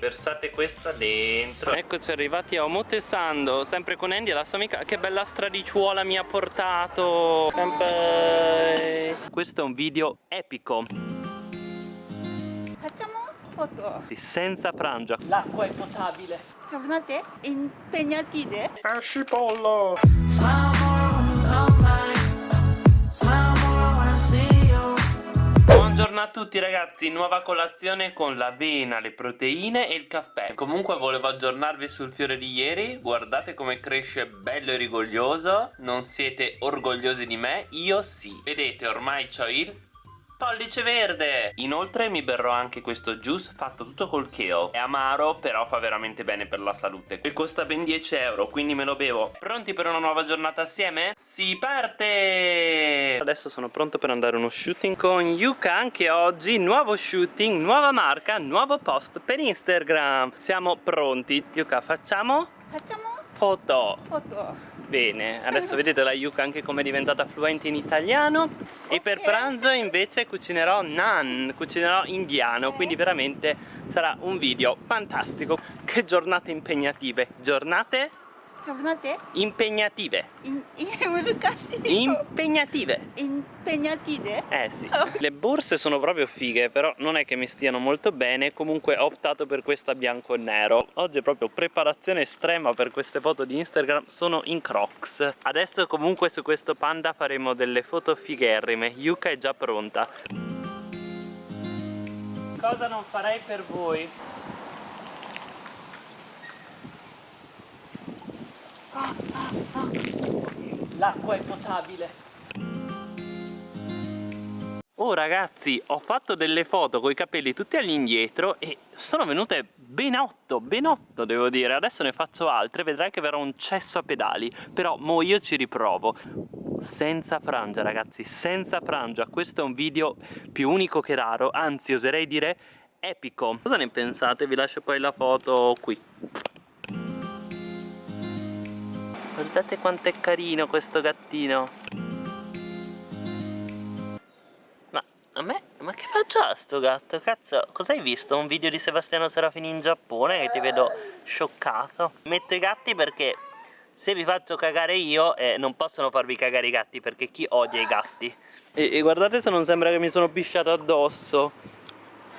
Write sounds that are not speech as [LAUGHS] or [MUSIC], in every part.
Versate questa dentro. Eccoci arrivati a Omotesando Sempre con Andy e la sua amica. Che bella stradicciuola mi ha portato. Senpai. Questo è un video epico. Facciamo foto. Senza frangia. L'acqua è potabile. Giornate impegnative. Pesci pollo Buongiorno a tutti ragazzi, nuova colazione con l'avena, le proteine e il caffè. Comunque volevo aggiornarvi sul fiore di ieri. Guardate come cresce bello e rigoglioso. Non siete orgogliosi di me? Io sì. Vedete ormai ho il pollice verde Inoltre mi berrò anche questo juice fatto tutto col kale È amaro però fa veramente bene per la salute E costa ben 10 euro quindi me lo bevo Pronti per una nuova giornata assieme? Si parte! Adesso sono pronto per andare uno shooting con Yuka anche oggi Nuovo shooting, nuova marca, nuovo post per Instagram Siamo pronti Yuka facciamo? Facciamo Foto foto. Bene, adesso vedete la Yuka anche come è diventata fluente in italiano. E per pranzo invece cucinerò nan, cucinerò indiano Quindi veramente sarà un video fantastico. Che giornate impegnative. Giornate Tornate? Impegnative. In, [LAUGHS] impegnative. Impegnative? Eh sì. [LAUGHS] Le borse sono proprio fighe, però non è che mi stiano molto bene, comunque ho optato per questa bianco e nero. Oggi è proprio preparazione estrema per queste foto di Instagram, sono in crocs. Adesso comunque su questo panda faremo delle foto figherrime, Yuka è già pronta. Cosa non farei per voi? L'acqua è potabile. Oh ragazzi, ho fatto delle foto con i capelli tutti all'indietro e sono venute ben 8, ben 8 devo dire. Adesso ne faccio altre, vedrai che verrà un cesso a pedali Però mo io ci riprovo. Senza frangia ragazzi, senza frangia. Questo è un video più unico che raro Anzi oserei dire epico. Cosa ne pensate? Vi lascio poi la foto qui Guardate quanto è carino questo gattino Ma a me, ma che faccia sto gatto? Cazzo, cosa hai visto? Un video di Sebastiano Serafini in Giappone che ti vedo scioccato Metto i gatti perché se vi faccio cagare io eh, non possono farvi cagare i gatti perché chi odia i gatti e, e guardate se non sembra che mi sono pisciato addosso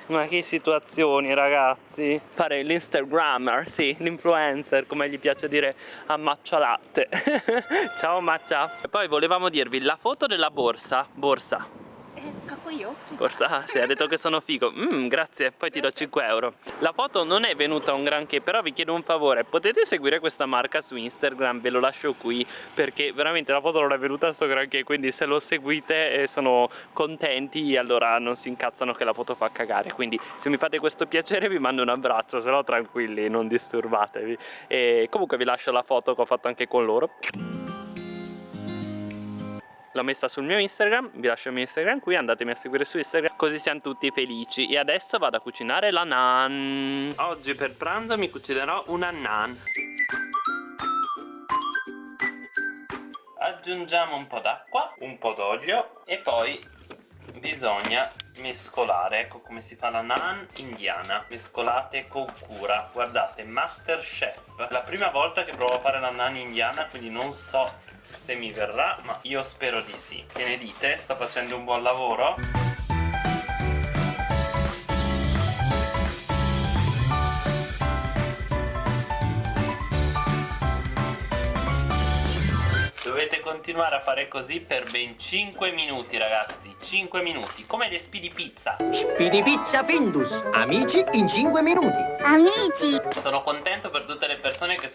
ma che situazioni ragazzi? Fare l'instagrammer, sì, l'influencer come gli piace dire a Maccia Latte [LAUGHS] Ciao Maccia. E poi volevamo dirvi la foto della borsa Borsa eh, Kako io? Forza, ah, sì, ha detto che sono figo. Mm, Grazie, poi ti do 5 euro. La foto non è venuta un granché Però vi chiedo un favore. Potete seguire questa marca su Instagram? Ve lo lascio qui Perché veramente la foto non è venuta sto granché Quindi se lo seguite e sono contenti Allora non si incazzano che la foto fa cagare. Quindi se mi fate questo piacere vi mando un abbraccio Se no tranquilli, non disturbatevi. E Comunque vi lascio la foto che ho fatto anche con loro l'ho messa sul mio Instagram, vi lascio il mio Instagram qui, andatemi a seguire su Instagram così siamo tutti felici. E adesso vado a cucinare la naan. Oggi per pranzo mi cucinerò una naan. Aggiungiamo un po' d'acqua, un po' d'olio e poi bisogna mescolare ecco come si fa la naan indiana mescolate con cura. Guardate masterchef. La prima volta che provo a fare la naan indiana quindi non so se mi verrà ma io spero di sì che ne dite? sto facendo un buon lavoro? Dovete continuare a fare così per ben 5 minuti ragazzi 5 minuti, come le speedy pizza Speedy Pizza Findus, amici in 5 minuti. Amici. Sono contento per tutte le persone che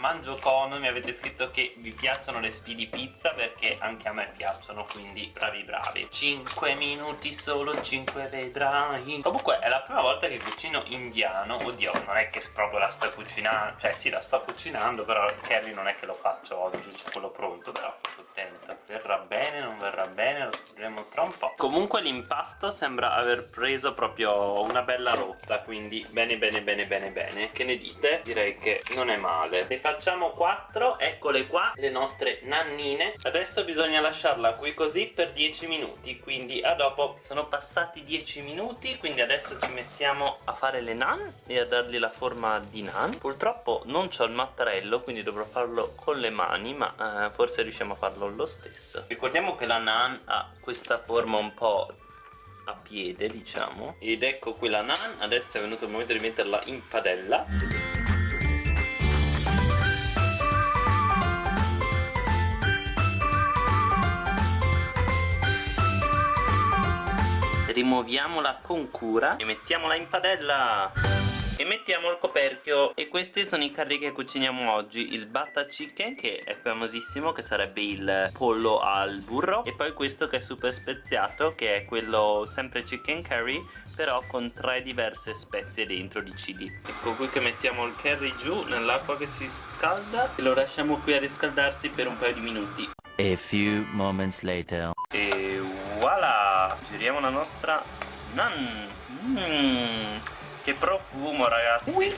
Mangio Cono mi avete scritto che vi piacciono le speedy pizza perché anche a me piacciono, quindi bravi bravi. 5 minuti solo, 5 vedrai. Comunque è la prima volta che cucino indiano. Oddio, non è che proprio la sto cucinando, cioè sì la sto cucinando, però il curry non è che lo faccio oggi, c'è quello pronto. troppo contento verrà bene non verrà bene lo scopriremo tra comunque l'impasto sembra aver preso proprio una bella rotta quindi bene bene bene bene bene. Che ne dite? direi che non è male. Ne facciamo 4 eccole qua le nostre nannine. Adesso bisogna lasciarla qui così per 10 minuti quindi a dopo sono passati 10 minuti quindi adesso ci mettiamo a fare le nan e a dargli la forma di nan. Purtroppo non ho il mattarello quindi dovrò farlo con le mani ma eh, forse riusciamo a farlo lo stesso. Ricordiamo che la nan ha questa forma un po' a piede diciamo. Ed ecco qui la nan adesso è venuto il momento di metterla in padella. Rimuoviamola con cura e mettiamola in padella e mettiamo il coperchio e questi sono i curry che cuciniamo oggi. Il butter chicken che è famosissimo che sarebbe il pollo al burro. E poi questo che è super speziato che è quello sempre chicken curry però con tre diverse spezie dentro di chili. Ecco qui che mettiamo il curry giù nell'acqua che si scalda e lo lasciamo qui a riscaldarsi per un paio di minuti. A few moments later. e voilà! Giriamo la nostra nan. Mm, che profumo ragazzi.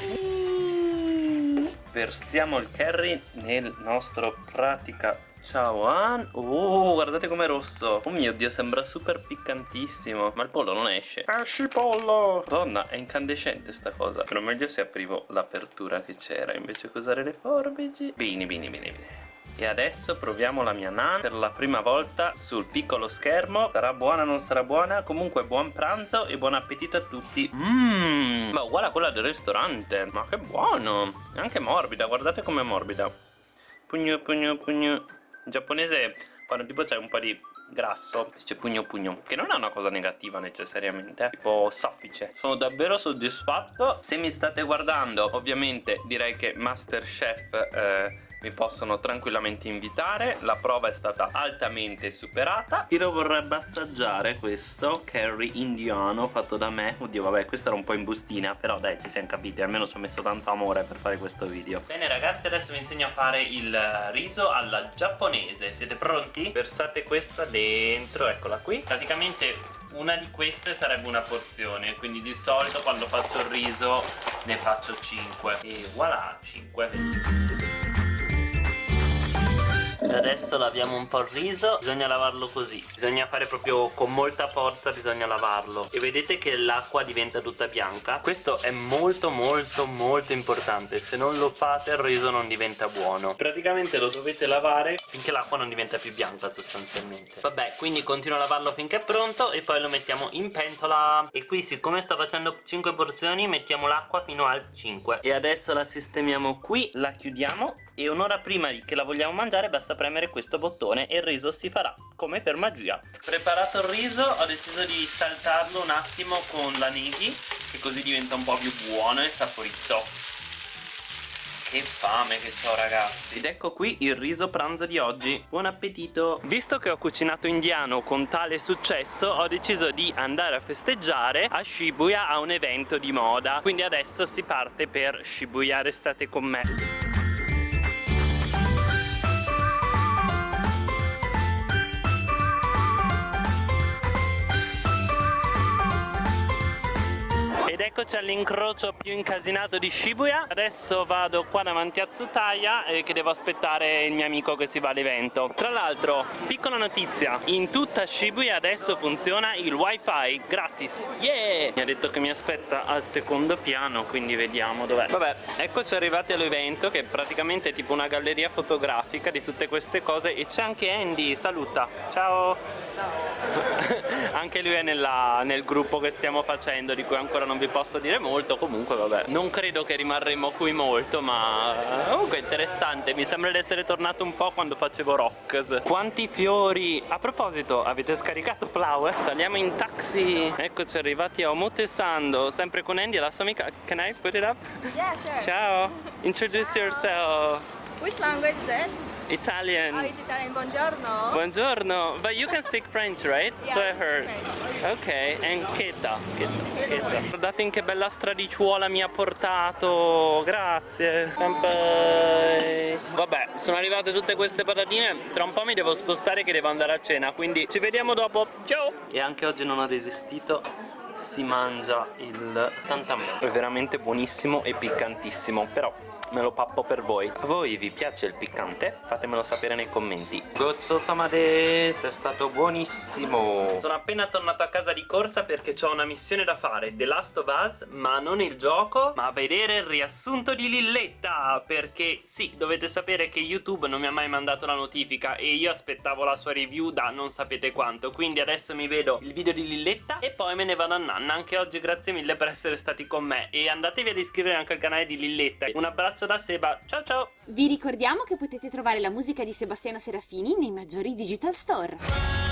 Versiamo il curry nel nostro pratica. Ciao oh guardate com'è rosso. Oh mio dio sembra super piccantissimo. Ma il pollo non esce. Esci pollo. Donna è incandescente sta cosa. Però meglio se aprivo l'apertura che c'era invece che usare le forbici. Bene bene bene bene e adesso proviamo la mia nan per la prima volta sul piccolo schermo. Sarà buona o non sarà buona? Comunque buon pranzo e buon appetito a tutti. Mmm, ma uguale a quella del ristorante. Ma che buono! È anche morbida, guardate com'è morbida. Pugno, pugno, pugno. In giapponese quando tipo c'è un po' di grasso Dice pugno pugno Che non è una cosa negativa necessariamente Tipo soffice. Sono davvero soddisfatto. Se mi state guardando ovviamente direi che Masterchef eh, mi possono tranquillamente invitare. La prova è stata altamente superata. Tiro vorrebbe assaggiare questo curry indiano fatto da me. Oddio vabbè questo era un po' in bustina però dai ci siamo capiti. Almeno ci ho messo tanto amore per fare questo video. Bene ragazzi adesso vi insegno a fare il riso alla giapponese. Siete pronti? versate questa dentro eccola qui. Praticamente una di queste sarebbe una porzione. Quindi di solito quando faccio il riso ne faccio 5 e voilà 5 adesso laviamo un po' il riso bisogna lavarlo così. Bisogna fare proprio con molta forza bisogna lavarlo. E vedete che l'acqua diventa tutta bianca? Questo è molto molto molto importante. Se non lo fate il riso non diventa buono. Praticamente lo dovete lavare finché l'acqua non diventa più bianca sostanzialmente. Vabbè quindi continuo a lavarlo finché è pronto e poi lo mettiamo in pentola. E qui siccome sto facendo 5 porzioni mettiamo l'acqua fino al 5 e adesso la sistemiamo qui la chiudiamo e un'ora prima che la vogliamo mangiare basta premere questo bottone e il riso si farà come per magia. Preparato il riso ho deciso di saltarlo un attimo con la neghi che così diventa un po' più buono e saporito. Che fame che ho ragazzi. Ed ecco qui il riso pranzo di oggi. Buon appetito! Visto che ho cucinato indiano con tale successo Ho deciso di andare a festeggiare a Shibuya a un evento di moda. Quindi adesso si parte per Shibuya Restate con me eccoci all'incrocio più incasinato di Shibuya. Adesso vado qua davanti a Tsutaya e che devo aspettare il mio amico che si va all'evento. Tra l'altro, piccola notizia. In tutta Shibuya adesso funziona il wifi gratis. Yeah! Mi ha detto che mi aspetta al secondo piano Quindi vediamo dov'è. Vabbè, eccoci arrivati all'evento Che praticamente è tipo una galleria fotografica Di tutte queste cose E c'è anche Andy, saluta. Ciao! Ciao. [LAUGHS] Anche lui è nella, nel gruppo che stiamo facendo Di cui ancora non vi posso dire molto comunque vabbè non credo che rimarremo qui molto ma comunque interessante mi sembra di essere tornato un po' quando facevo rocks quanti fiori a proposito avete scaricato Flower? saliamo in taxi eccoci arrivati a Omotesando sempre con Andy e la sua amica can I put it up? Yeah, sure. ciao [LAUGHS] introduce Ciao. yourself Which language is it? Italian. Oh, it's Italian. Buongiorno. Buongiorno. But you can speak French, right? Yeah, so I heard. French. Ok, and cheta, cheta. Guardate in che bella stradicciuola mi ha portato. Grazie. Bye. Vabbè, sono arrivate tutte queste patatine. Tra un po' mi devo spostare che devo andare a cena, quindi ci vediamo dopo. Ciao! E anche oggi non ho resistito. Si mangia il tantamè. È veramente buonissimo e piccantissimo, però me lo pappo per voi. A voi vi piace il piccante? Fatemelo sapere nei commenti. Gozzo Samades, è stato buonissimo. Sono appena tornato a casa di corsa perché ho una missione da fare, The Last of Us, ma non il gioco, ma vedere il riassunto di Lilletta, perché sì, dovete sapere che YouTube non mi ha mai mandato la notifica e io aspettavo la sua review da non sapete quanto, quindi adesso mi vedo il video di Lilletta e poi me ne vado a nanna. Anche oggi grazie mille per essere stati con me e andatevi ad iscrivervi anche al canale di Lilletta. Un abbraccio da Seba, ciao ciao! Vi ricordiamo che potete trovare la musica di Sebastiano Serafini nei maggiori digital store.